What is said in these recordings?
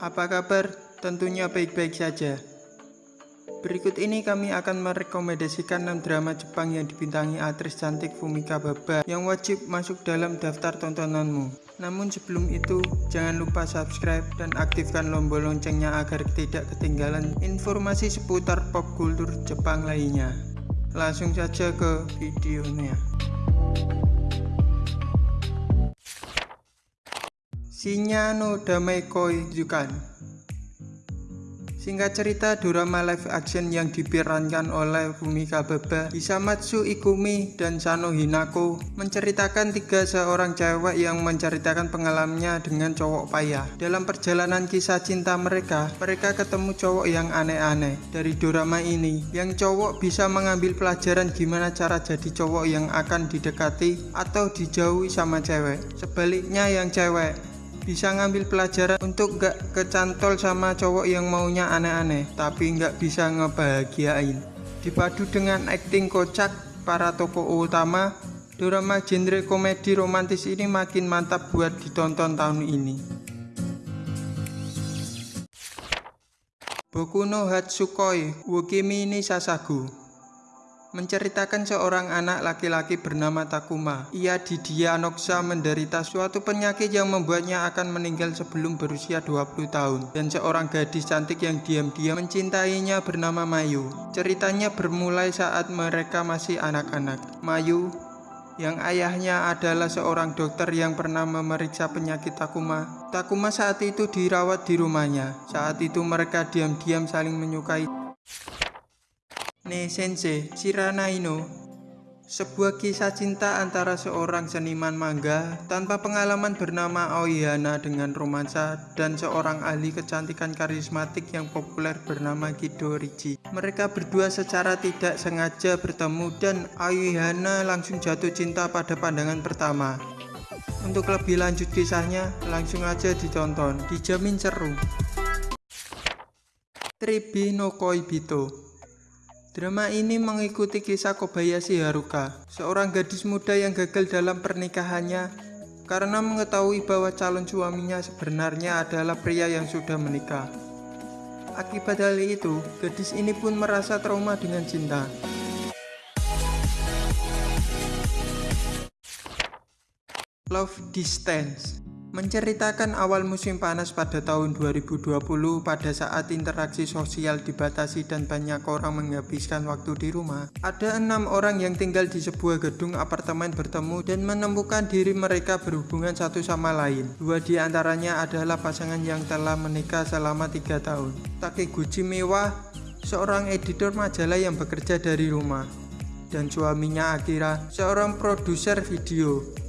apa kabar? Tentunya baik-baik saja. Berikut ini kami akan merekomendasikan 6 drama Jepang yang dibintangi aktris cantik Fumika Baba yang wajib masuk dalam daftar tontonanmu. Namun sebelum itu, jangan lupa subscribe dan aktifkan lombok loncengnya agar tidak ketinggalan informasi seputar pop kultur Jepang lainnya. Langsung saja ke videonya. Shinya no Damai Koi Jukan Singkat cerita, drama live action yang diperankan oleh Fumika Baba, Hisamatsu Ikumi, dan Sano Hinako menceritakan tiga seorang cewek yang menceritakan pengalamannya dengan cowok payah. Dalam perjalanan kisah cinta mereka, mereka ketemu cowok yang aneh-aneh. Dari drama ini, yang cowok bisa mengambil pelajaran gimana cara jadi cowok yang akan didekati atau dijauhi sama cewek. Sebaliknya yang cewek bisa ngambil pelajaran untuk gak kecantol sama cowok yang maunya aneh-aneh tapi gak bisa ngebahagiain. Dipadu dengan akting kocak para tokoh utama drama genre komedi romantis ini makin mantap buat ditonton tahun ini. Boku no Hatsukoi Wukimi ni Sasagu menceritakan seorang anak laki-laki bernama Takuma. Ia didiagnosa menderita suatu penyakit yang membuatnya akan meninggal sebelum berusia 20 tahun. Dan seorang gadis cantik yang diam-diam mencintainya bernama Mayu. Ceritanya bermulai saat mereka masih anak-anak. Mayu yang ayahnya adalah seorang dokter yang pernah memeriksa penyakit Takuma. Takuma saat itu dirawat di rumahnya. Saat itu mereka diam-diam saling menyukai. Ne Sensei Shirana Ino sebuah kisah cinta antara seorang seniman manga tanpa pengalaman bernama Aoyana dengan romansa dan seorang ahli kecantikan karismatik yang populer bernama Kido Riji. Mereka berdua secara tidak sengaja bertemu dan Aoyana langsung jatuh cinta pada pandangan pertama. Untuk lebih lanjut kisahnya, langsung aja ditonton, dijamin seru. Tribi no Koibito Drama ini mengikuti kisah Kobayashi Haruka, seorang gadis muda yang gagal dalam pernikahannya karena mengetahui bahwa calon suaminya sebenarnya adalah pria yang sudah menikah. Akibat hal itu, gadis ini pun merasa trauma dengan cinta. Love Distance menceritakan awal musim panas pada tahun 2020 pada saat interaksi sosial dibatasi dan banyak orang menghabiskan waktu di rumah. Ada enam orang yang tinggal di sebuah gedung apartemen bertemu dan menemukan diri mereka berhubungan satu sama lain. Dua di antaranya adalah pasangan yang telah menikah selama tiga tahun. Takiguchi Mewah, seorang editor majalah yang bekerja dari rumah, dan suaminya Akira, seorang produser video.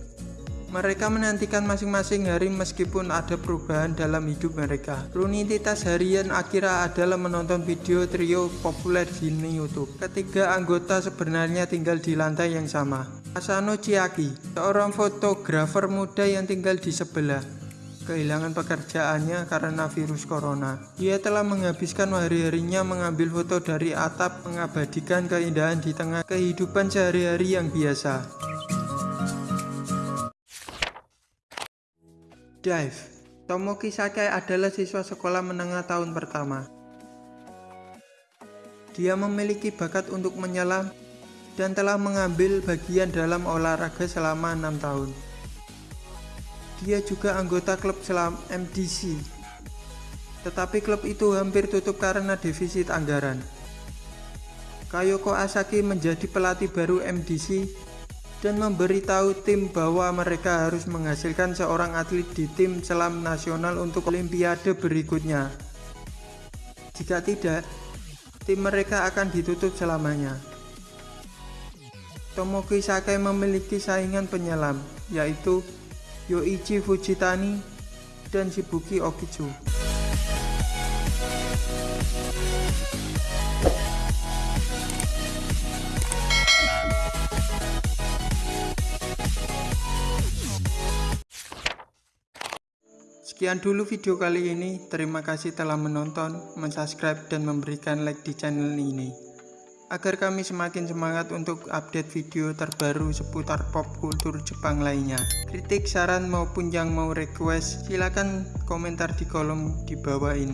Mereka menantikan masing-masing hari meskipun ada perubahan dalam hidup mereka. Rutinitas harian Akira adalah menonton video trio populer di YouTube. Ketiga anggota sebenarnya tinggal di lantai yang sama. Asano Chiaki, seorang fotografer muda yang tinggal di sebelah kehilangan pekerjaannya karena virus corona. Ia telah menghabiskan hari-harinya mengambil foto dari atap mengabadikan keindahan di tengah kehidupan sehari-hari yang biasa. Dive Tomoki Sakai adalah siswa sekolah menengah tahun pertama. Dia memiliki bakat untuk menyelam dan telah mengambil bagian dalam olahraga selama enam tahun. Dia juga anggota klub selam MDC. Tetapi klub itu hampir tutup karena defisit anggaran. Kayoko Asaki menjadi pelatih baru MDC dan memberitahu tim bahwa mereka harus menghasilkan seorang atlet di tim selam nasional untuk olimpiade berikutnya. Jika tidak, tim mereka akan ditutup selamanya. Tomoki Sakai memiliki saingan penyelam, yaitu Yoichi Fujitani dan Shibuki Okichu. Sekian dulu video kali ini. Terima kasih telah menonton, mensubscribe, dan memberikan like di channel ini. agar kami semakin semangat untuk update video terbaru seputar pop kultur Jepang lainnya. Kritik, saran maupun yang mau request, silakan komentar di kolom di bawah ini.